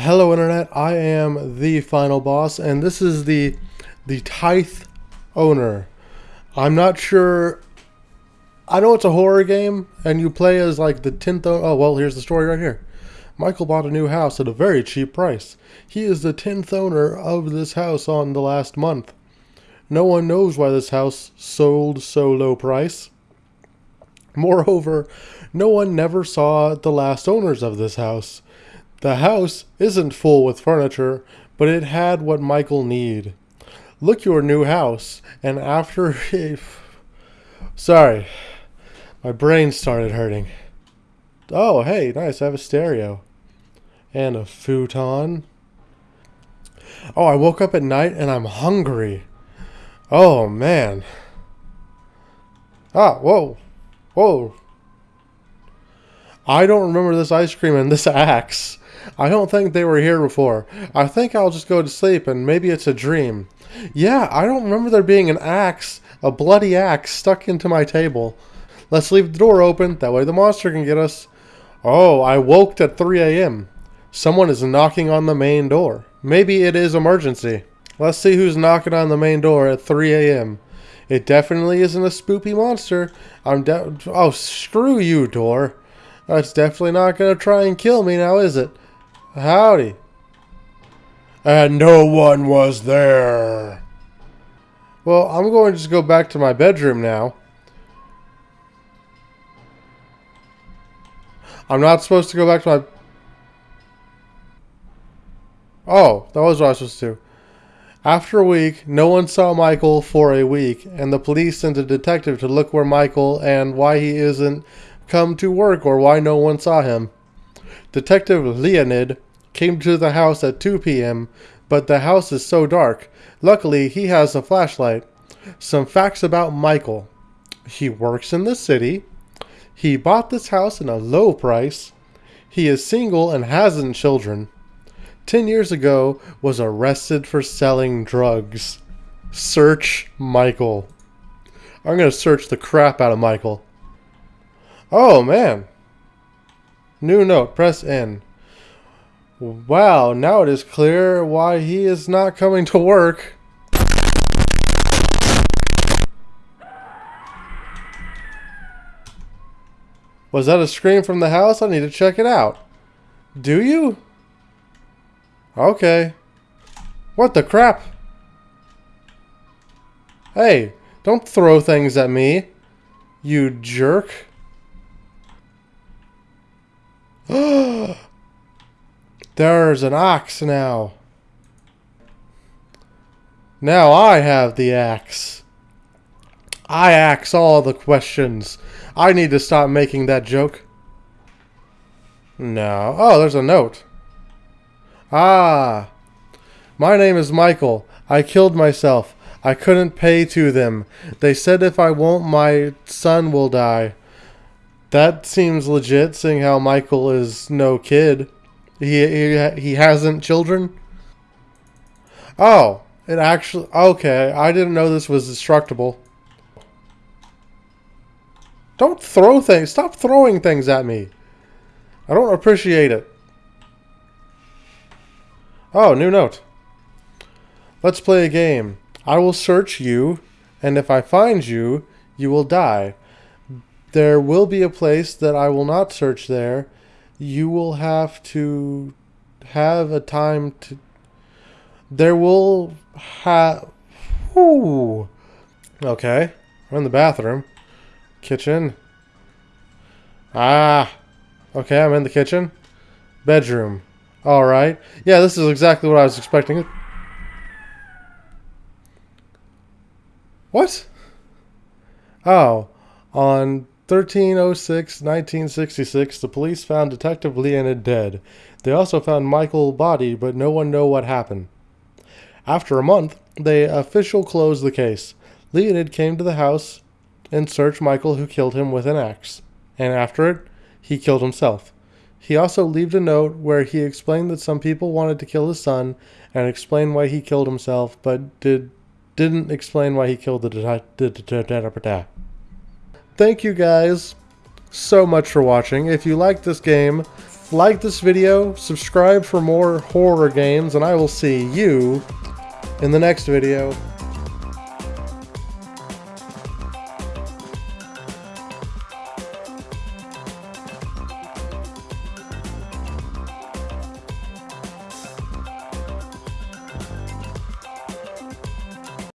Hello Internet, I am the final boss and this is the the Tithe owner. I'm not sure I know it's a horror game and you play as like the 10th oh well here's the story right here. Michael bought a new house at a very cheap price. He is the 10th owner of this house on the last month. No one knows why this house sold so low price. Moreover, no one never saw the last owners of this house. The house isn't full with furniture, but it had what Michael need. Look your new house, and after Sorry, my brain started hurting. Oh, hey, nice, I have a stereo. And a futon. Oh, I woke up at night and I'm hungry. Oh, man. Ah, whoa. Whoa. I don't remember this ice cream and this axe. I don't think they were here before. I think I'll just go to sleep and maybe it's a dream. Yeah, I don't remember there being an axe, a bloody axe, stuck into my table. Let's leave the door open, that way the monster can get us. Oh, I woke at 3 a.m. Someone is knocking on the main door. Maybe it is emergency. Let's see who's knocking on the main door at 3 a.m. It definitely isn't a spoopy monster. I'm de- Oh, screw you, door. That's definitely not going to try and kill me now, is it? Howdy. And no one was there. Well, I'm going to just go back to my bedroom now. I'm not supposed to go back to my... Oh, that was what I was supposed to do. After a week, no one saw Michael for a week, and the police sent a detective to look where Michael and why he isn't come to work or why no one saw him. Detective Leonid came to the house at 2 p.m., but the house is so dark. Luckily, he has a flashlight. Some facts about Michael. He works in the city. He bought this house in a low price. He is single and hasn't children. 10 years ago was arrested for selling drugs. Search Michael. I'm going to search the crap out of Michael. Oh, man. New note. Press N. Wow, now it is clear why he is not coming to work. Was that a scream from the house? I need to check it out. Do you? Okay. What the crap? Hey, don't throw things at me, you jerk. There's an ox now. Now I have the axe. I axe all the questions. I need to stop making that joke. No. Oh, there's a note. Ah. My name is Michael. I killed myself. I couldn't pay to them. They said if I won't, my son will die. That seems legit, seeing how Michael is no kid. He, he, he hasn't children? Oh, it actually... Okay, I didn't know this was destructible. Don't throw things. Stop throwing things at me. I don't appreciate it. Oh, new note. Let's play a game. I will search you, and if I find you, you will die. There will be a place that I will not search there. You will have to have a time to... There will have... Okay. We're in the bathroom. Kitchen. Ah. Okay, I'm in the kitchen. Bedroom. Alright. Yeah, this is exactly what I was expecting. What? Oh. On 1306 1966, the police found Detective Leonid dead. They also found Michael's body, but no one know what happened. After a month, they official closed the case. Leonid came to the house and searched Michael who killed him with an axe. And after it, he killed himself. He also left a note where he explained that some people wanted to kill his son and explained why he killed himself, but did didn't explain why he killed the detective. Thank you guys so much for watching. If you like this game, like this video, subscribe for more horror games, and I will see you in the next video.